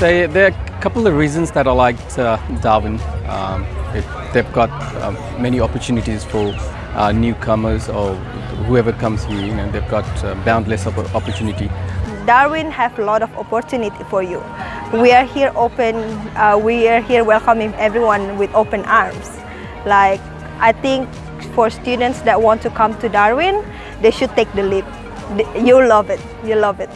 They, there are a couple of reasons that I liked uh, Darwin. Um, it, they've got uh, many opportunities for uh, newcomers or whoever comes here. You know, they've got uh, boundless opportunity. Darwin have a lot of opportunity for you. We are here open, uh, we are here welcoming everyone with open arms. Like, I think for students that want to come to Darwin, they should take the leap. You love it, you love it.